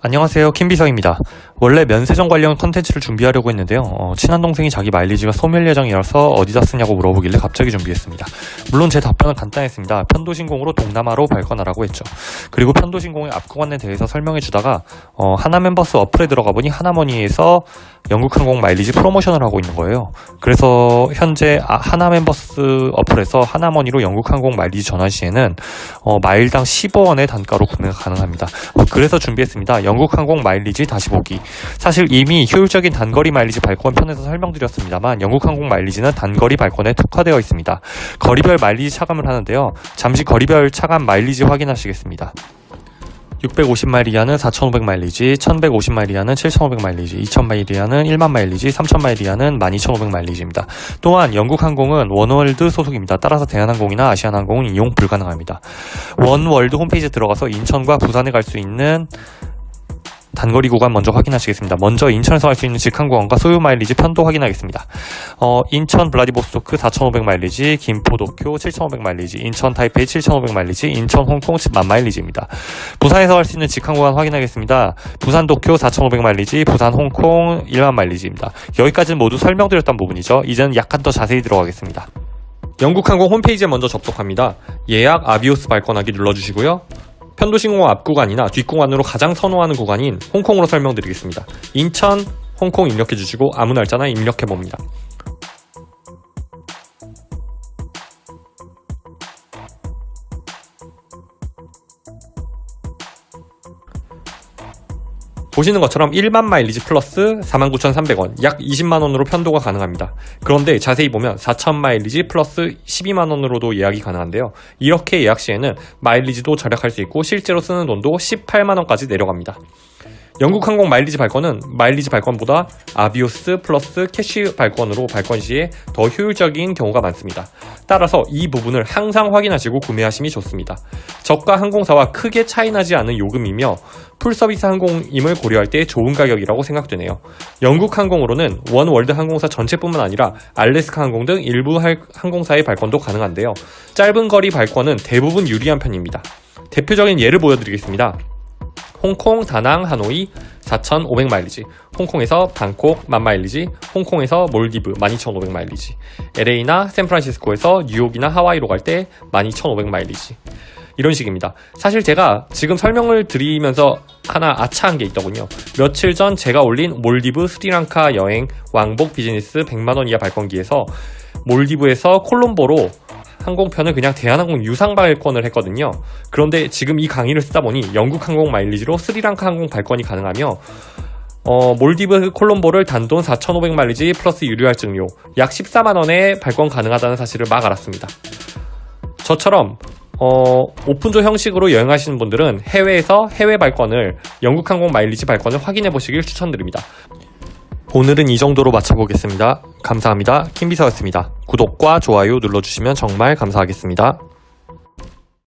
안녕하세요. 킴비서입니다. 원래 면세점 관련 컨텐츠를 준비하려고 했는데요. 어, 친한 동생이 자기 마일리지가 소멸 예정이라서 어디다 쓰냐고 물어보길래 갑자기 준비했습니다. 물론 제 답변은 간단했습니다. 편도신공으로 동남아로 발권하라고 했죠. 그리고 편도신공의 앞구간에 대해서 설명해 주다가 어, 하나멤버스 어플에 들어가 보니 하나머니에서 영국항공 마일리지 프로모션을 하고 있는 거예요 그래서 현재 아, 하나 멤버스 어플에서 하나머니로 영국항공 마일리지 전환 시에는 어, 마일당 15원의 단가로 구매가 가능합니다 어, 그래서 준비했습니다 영국 항공 마일리지 다시 보기. 사실 이미 효율적인 단거리 마일리지 발권 편에서 설명드렸습니다만 영국 항공 마일리지는 단거리 발권에 특화되어 있습니다. 거리별 마일리지 차감을 하는데요. 잠시 거리별 차감 마일리지 확인하시겠습니다. 650마일 이하는 4,500 마일리지, 1,150 마일 이하는 7,500 마일리지, 2,000 마일 이하는 1만 마일리지, 3,000 마일 이하는 12,500 마일리지입니다. 또한 영국 항공은 원월드 소속입니다. 따라서 대한항공이나 아시아나항공은 이용 불가능합니다. 원월드 홈페이지에 들어가서 인천과 부산에 갈 수 있는 단거리 구간 먼저 확인하시겠습니다. 먼저 인천에서 갈수 있는 직항 구간과 소요 마일리지 편도 확인하겠습니다. 어, 인천 블라디보스토크 4,500 마일리지, 김포 도쿄 7,500 마일리지, 인천 타이페이 7,500 마일리지, 인천 홍콩 10만 마일리지입니다. 부산에서 갈수 있는 직항 구간 확인하겠습니다. 부산 도쿄 4,500 마일리지, 부산 홍콩 1만 마일리지입니다. 여기까지는 모두 설명드렸던 부분이죠. 이제는 약간 더 자세히 들어가겠습니다. 영국항공 홈페이지에 먼저 접속합니다. 예약 아비오스 발권하기 눌러주시고요. 편도신공항 앞 구간이나 뒷 구간으로 가장 선호하는 구간인 홍콩으로 설명드리겠습니다. 인천, 홍콩 입력해 주시고 아무 날짜나 입력해 봅니다. 보시는 것처럼 1만 마일리지 플러스 49,300원, 약 20만원으로 편도가 가능합니다. 그런데 자세히 보면 4,000 마일리지 플러스 12만원으로도 예약이 가능한데요. 이렇게 예약 시에는 마일리지도 절약할 수 있고 실제로 쓰는 돈도 18만원까지 내려갑니다. 영국 항공 마일리지 발권은 마일리지 발권보다 Avios plus cash 발권으로 발권 시에 더 효율적인 경우가 많습니다. 따라서 이 부분을 항상 확인하시고 구매하심이 좋습니다. 저가 항공사와 크게 차이나지 않은 요금이며 full service 항공임을 고려할 때 좋은 가격이라고 생각되네요. 영국 항공으로는 원 월드 항공사 전체뿐만 아니라 알래스카 항공 등 일부 항공사의 발권도 가능한데요. 짧은 거리 발권은 대부분 유리한 편입니다. 대표적인 예를 보여드리겠습니다. 홍콩, 다낭, 하노이 4,500 마일리지 홍콩에서 방콕 만 마일리지 홍콩에서 몰디브 12,500 마일리지 LA나 샌프란시스코에서 뉴욕이나 하와이로 갈 때 12,500 마일리지. 이런 식입니다. 사실 제가 지금 설명을 드리면서 하나 아차한 게 있더군요. 며칠 전 제가 올린 몰디브 스리랑카 여행 왕복 비즈니스 100만원 이하 발권기에서 몰디브에서 콜롬보로 항공편을 그냥 대한항공 유상 발권을 했거든요. 그런데 지금 이 강의를 쓰다 보니 영국 항공 마일리지로 스리랑카 항공 발권이 가능하며 어, 몰디브 콜롬보를 단돈 4,500 마일리지 플러스 유류할증료 약 14만원에 발권 가능하다는 사실을 막 알았습니다. 저처럼 어, 오픈조 형식으로 여행하시는 분들은 해외에서 해외 발권을 영국 항공 마일리지 발권을 확인해 보시길 추천드립니다. 오늘은 이 정도로 마쳐보겠습니다. 감사합니다. 킴비서였습니다. 구독과 좋아요 눌러주시면 정말 감사하겠습니다.